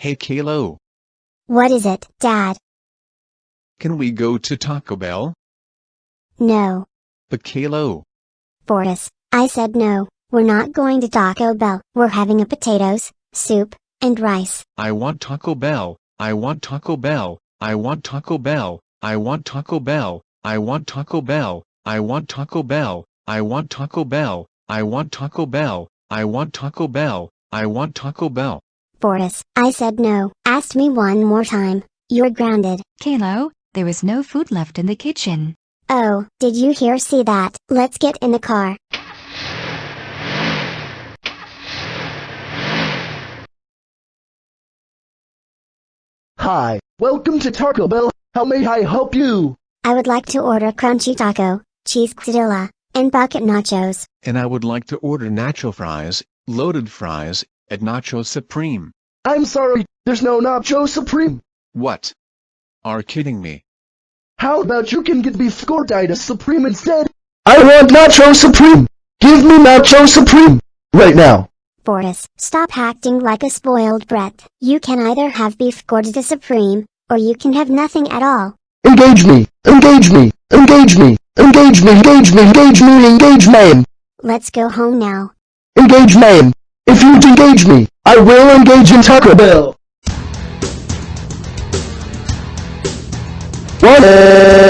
Hey Kalo, What is it, Dad? can we go to Taco Bell? No. But Kalo, Fortis, I said no, we're not going to Taco Bell. We're having a potatoes, soup, and rice. I want Taco Bell, I want Taco Bell, I want Taco Bell, I want Taco Bell, I want Taco Bell, I want Taco Bell, I want Taco Bell, I want Taco Bell, I want Taco Bell, I want Taco Bell. Fortis, I said no. Asked me one more time. You're grounded. Kalo, there is no food left in the kitchen. Oh, did you hear see that? Let's get in the car. Hi, welcome to Taco Bell. How may I help you? I would like to order crunchy taco, cheese quesadilla, and bucket nachos. And I would like to order nacho fries, loaded fries, at Nacho Supreme. I'm sorry, there's no Nacho Supreme. What? Are kidding me? How about you can get beef gordita Supreme instead? I want Nacho Supreme. Give me Nacho Supreme. Right now. Fortis, stop acting like a spoiled brat. You can either have beef gordita supreme, or you can have nothing at all. Engage me. Engage me. Engage me. Engage me. Engage me. Engage me. Engage me. Let's go home now. Engage me. If you engage me, I will engage in Taco Bell. What?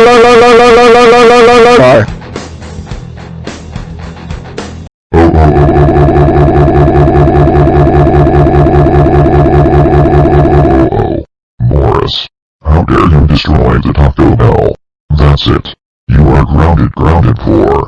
Morris. How dare you destroy the Taco Bell? That's it. You are grounded grounded for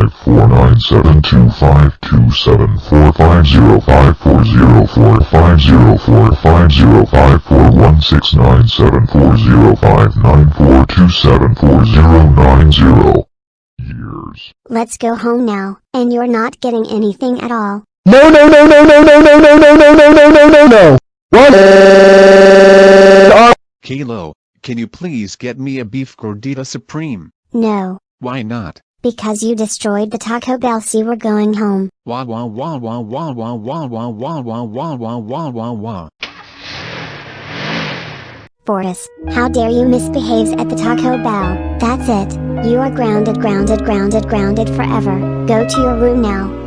Years. Let's go home now, and you're not getting anything at all. No, no, no, no, no, no, no, no, no, no, no, no, no, no, no. What? Kalo, can you please get me a beef gordita supreme? No. Why not? Because you destroyed the Taco Bell see we're going home. Wah wah wah wah wah wah wah wah wah wah wah wah wah wah wah. Fortis, how dare you misbehaves at the Taco Bell. That's it. You are grounded grounded grounded grounded forever. Go to your room now.